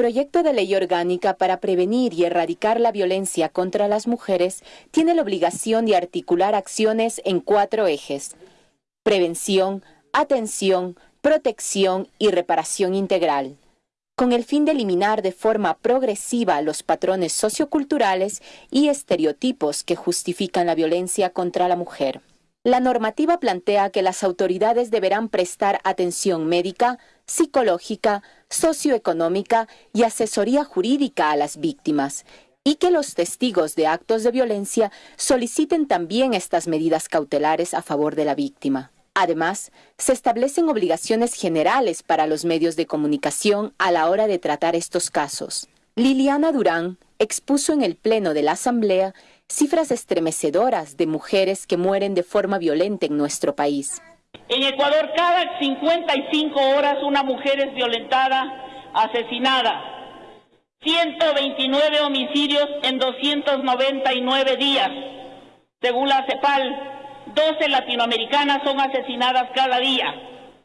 proyecto de ley orgánica para prevenir y erradicar la violencia contra las mujeres tiene la obligación de articular acciones en cuatro ejes. Prevención, atención, protección y reparación integral con el fin de eliminar de forma progresiva los patrones socioculturales y estereotipos que justifican la violencia contra la mujer. La normativa plantea que las autoridades deberán prestar atención médica, psicológica, socioeconómica y asesoría jurídica a las víctimas, y que los testigos de actos de violencia soliciten también estas medidas cautelares a favor de la víctima. Además, se establecen obligaciones generales para los medios de comunicación a la hora de tratar estos casos. Liliana Durán expuso en el Pleno de la Asamblea cifras estremecedoras de mujeres que mueren de forma violenta en nuestro país. En Ecuador cada 55 horas una mujer es violentada, asesinada. 129 homicidios en 299 días, según la CEPAL, 12 latinoamericanas son asesinadas cada día.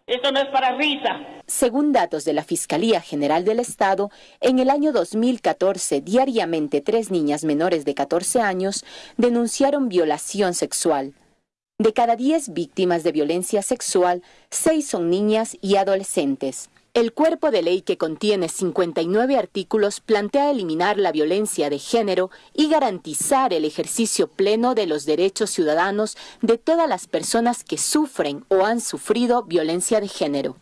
Esto no es para risa. Según datos de la Fiscalía General del Estado, en el año 2014, diariamente tres niñas menores de 14 años denunciaron violación sexual. De cada 10 víctimas de violencia sexual, 6 son niñas y adolescentes. El cuerpo de ley que contiene 59 artículos plantea eliminar la violencia de género y garantizar el ejercicio pleno de los derechos ciudadanos de todas las personas que sufren o han sufrido violencia de género.